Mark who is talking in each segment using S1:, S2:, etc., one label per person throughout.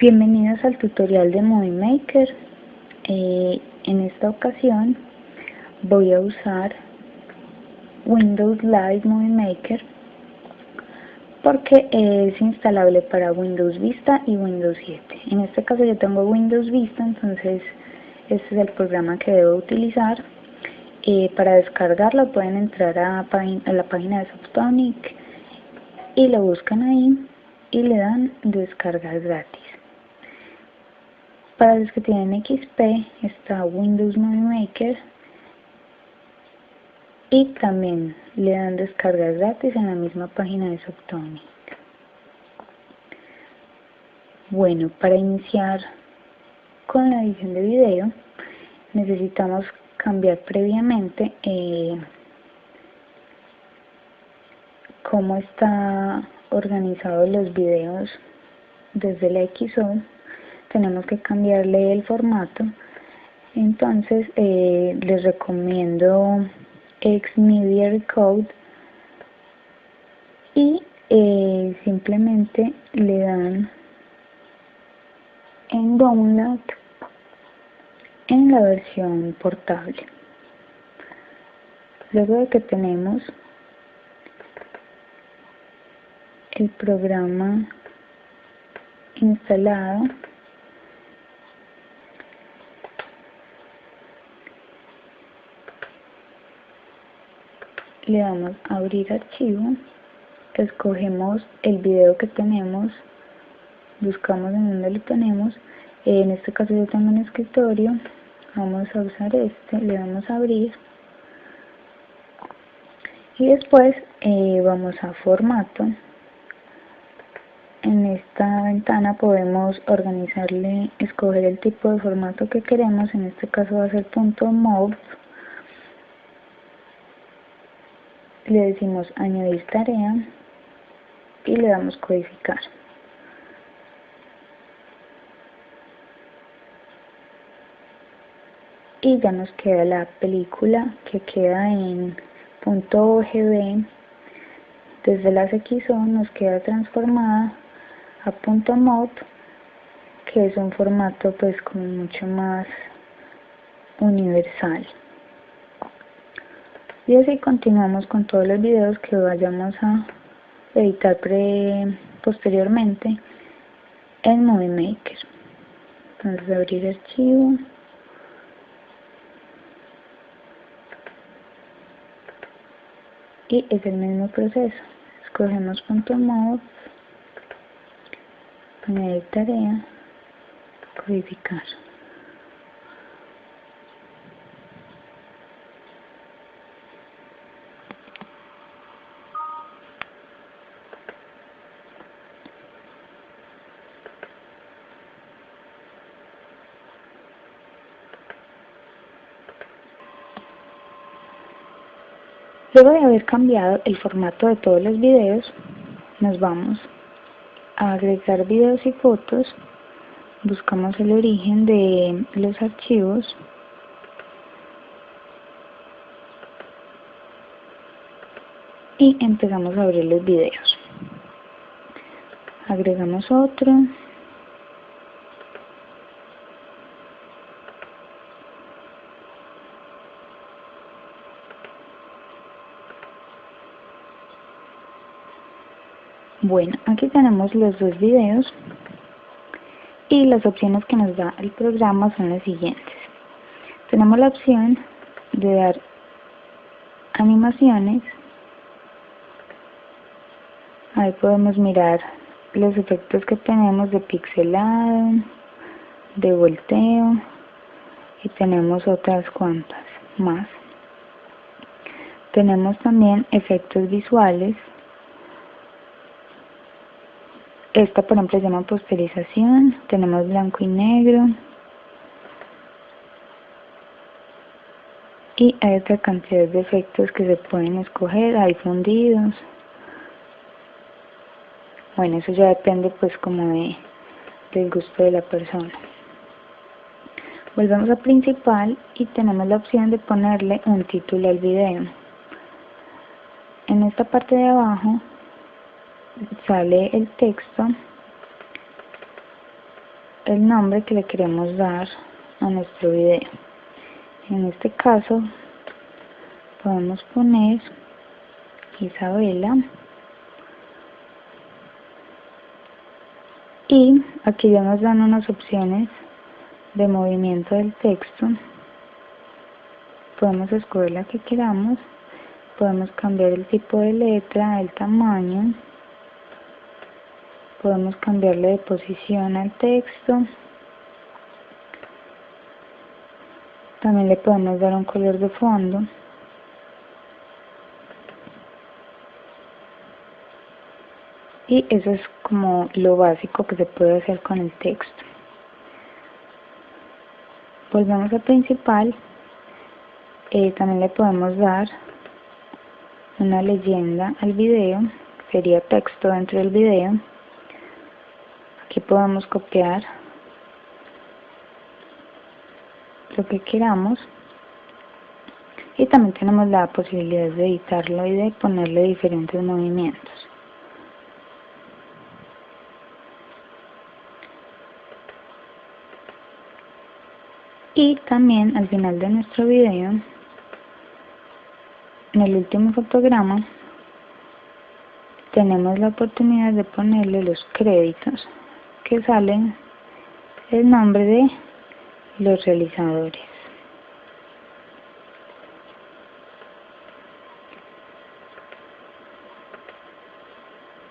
S1: Bienvenidos al tutorial de Movie Maker. Eh, en esta ocasión voy a usar Windows Live Movie Maker porque es instalable para Windows Vista y Windows 7. En este caso yo tengo Windows Vista, entonces este es el programa que debo utilizar. Eh, para descargarlo pueden entrar a, a la página de Softonic y lo buscan ahí y le dan descargar gratis. Para los que tienen XP está Windows Movie Maker y también le dan descargas gratis en la misma página de Softonic. Bueno, para iniciar con la edición de video necesitamos cambiar previamente eh, cómo está organizado los videos desde la XO tenemos que cambiarle el formato. Entonces eh, les recomiendo Xmedia Recode y eh, simplemente le dan en download en la versión portable. Luego de que tenemos el programa instalado le damos a abrir archivo escogemos el video que tenemos buscamos en donde lo tenemos. En este caso yo tengo un escritorio vamos a usar este le damos a abrir. Y después eh, vamos a formato. En esta ventana podemos organizarle, escoger el tipo de formato que queremos, en este caso va a ser .mov le decimos añadir tarea y le damos codificar. Y ya nos queda la película que queda en .ogv desde la XO nos queda transformada a .mov que es un formato pues como mucho más universal y así continuamos con todos los videos que vayamos a editar posteriormente en Movie Maker. Entonces abrir archivo. Y es el mismo proceso. Escogemos .mov añadir tarea codificar Luego de haber cambiado el formato de todos los videos, nos vamos a agregar videos y fotos, buscamos el origen de los archivos, y empezamos a abrir los videos. Agregamos otro, Bueno, aquí tenemos los dos videos y las opciones que nos da el programa son las siguientes. Tenemos la opción de dar animaciones. Ahí podemos mirar los efectos que tenemos de pixelado, de volteo y tenemos otras cuantas más. Tenemos también efectos visuales esta, por ejemplo, se llama posterización. Tenemos blanco y negro. Y hay otra cantidad de efectos que se pueden escoger. Hay fundidos. Bueno, eso ya depende pues como de, del gusto de la persona. Volvemos a principal y tenemos la opción de ponerle un título al video. En esta parte de abajo sale el texto el nombre que le queremos dar a nuestro video. En este caso podemos poner Isabela. Y aquí ya nos dan unas opciones de movimiento del texto. Podemos escoger la que queramos. Podemos cambiar el tipo de letra, el tamaño podemos cambiarle de posición al texto. También le podemos dar un color de fondo. Y eso es como lo básico que se puede hacer con el texto. Volvemos a principal. Eh, también le podemos dar una leyenda al video sería texto dentro del video aquí podemos copiar lo que queramos. Y también tenemos la posibilidad de editarlo y de ponerle diferentes movimientos. Y también al final de nuestro video en el último fotograma tenemos la oportunidad de ponerle los créditos que salen el nombre de los realizadores.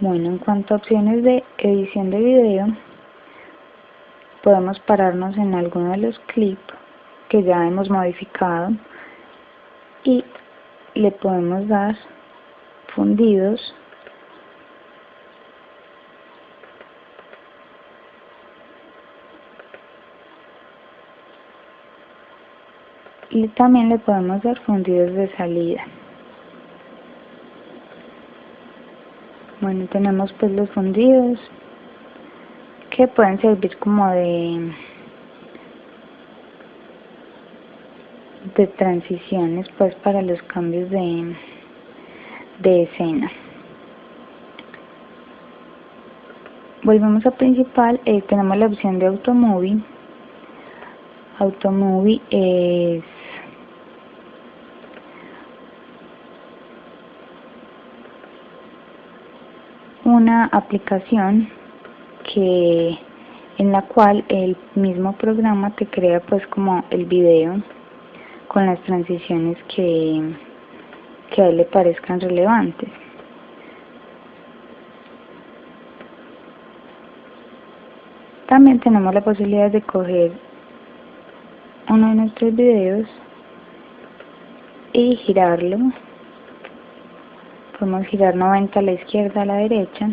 S1: Bueno en cuanto a opciones de edición de video podemos pararnos en alguno de los clips que ya hemos modificado y le podemos dar fundidos y también le podemos dar fundidos de salida. Bueno tenemos pues los fundidos que pueden servir como de de transiciones pues para los cambios de, de escena. Volvemos a principal eh, tenemos la opción de automovie automovie es una aplicación que en la cual el mismo programa te crea pues como el video con las transiciones que, que a él le parezcan relevantes. También tenemos la posibilidad de coger uno de nuestros videos y girarlo. Podemos girar 90 a la izquierda, a la derecha.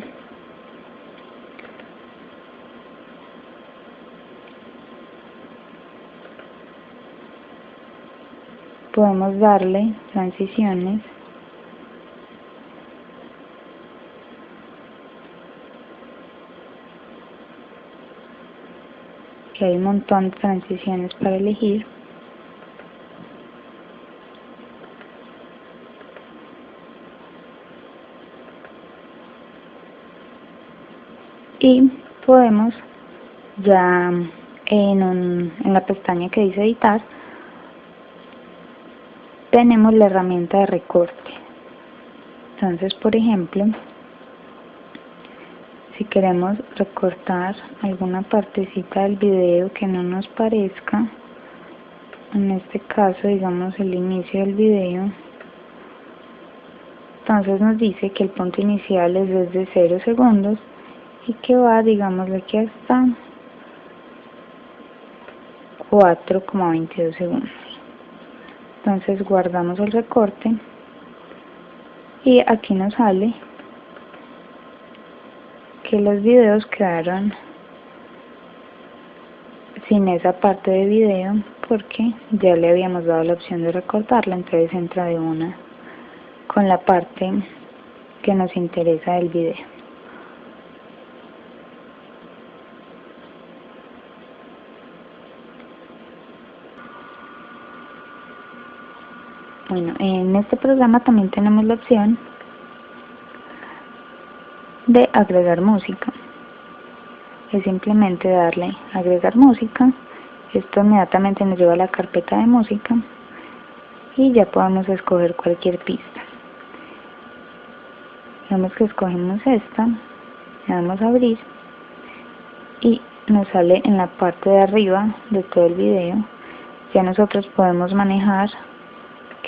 S1: podemos darle transiciones que hay un montón de transiciones para elegir y podemos ya en, un, en la pestaña que dice editar tenemos la herramienta de recorte. Entonces por ejemplo si queremos recortar alguna partecita del video que no nos parezca en este caso digamos el inicio del video entonces nos dice que el punto inicial es desde 0 segundos y que va digamos aquí hasta 4,22 segundos. Entonces guardamos el recorte. Y aquí nos sale que los videos quedaron sin esa parte de video porque ya le habíamos dado la opción de recortarla. Entonces entra de una con la parte que nos interesa del video Bueno, en este programa también tenemos la opción de agregar música. es simplemente darle agregar música. Esto inmediatamente nos lleva a la carpeta de música y ya podemos escoger cualquier pista. Vemos que escogemos esta le damos a abrir y nos sale en la parte de arriba de todo el video. Ya nosotros podemos manejar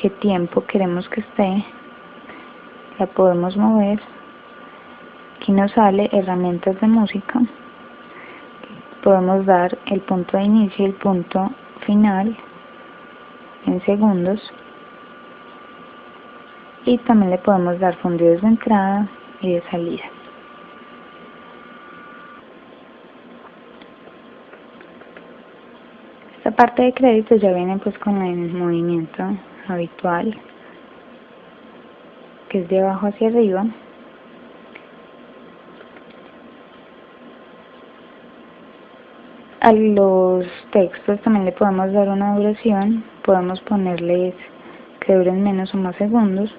S1: qué tiempo queremos que esté la podemos mover. Aquí nos sale herramientas de música. Podemos dar el punto de inicio y el punto final en segundos. Y también le podemos dar fundidos de entrada y de salida esta parte de crédito ya viene pues con el movimiento habitual que es de abajo hacia arriba. A los textos también le podemos dar una duración podemos ponerles que duren menos o más segundos.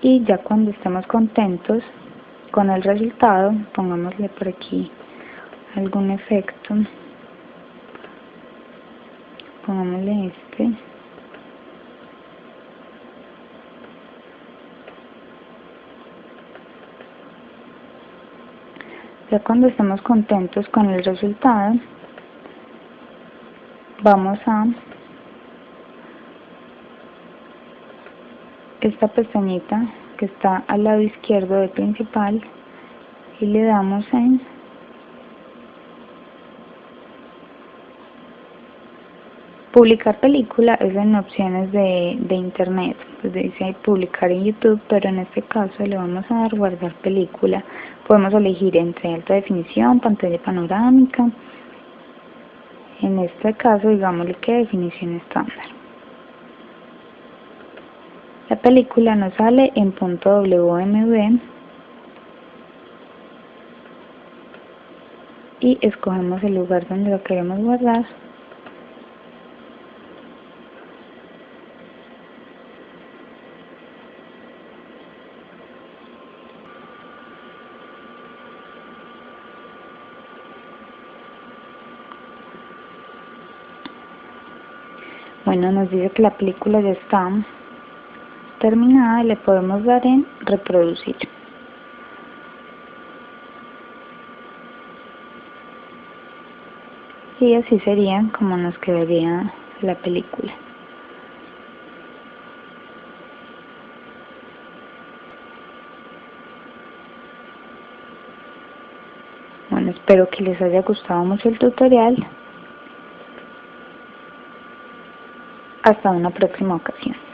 S1: Y ya cuando estemos contentos con el resultado pongámosle por aquí algún efecto. Pongámosle este. Ya cuando estemos contentos con el resultado vamos a esta pestañita que está al lado izquierdo del principal y le damos en publicar película es en opciones de, de internet pues dice publicar en youtube pero en este caso le vamos a dar guardar película. Podemos elegir entre alta definición pantalla panorámica. En este caso digámosle que definición estándar película nos sale en punto WMV y escogemos el lugar donde lo queremos guardar. Bueno nos dice que la película ya está terminada le podemos dar en reproducir. Y así sería como nos quedaría la película. Bueno espero que les haya gustado mucho el tutorial. Hasta una próxima ocasión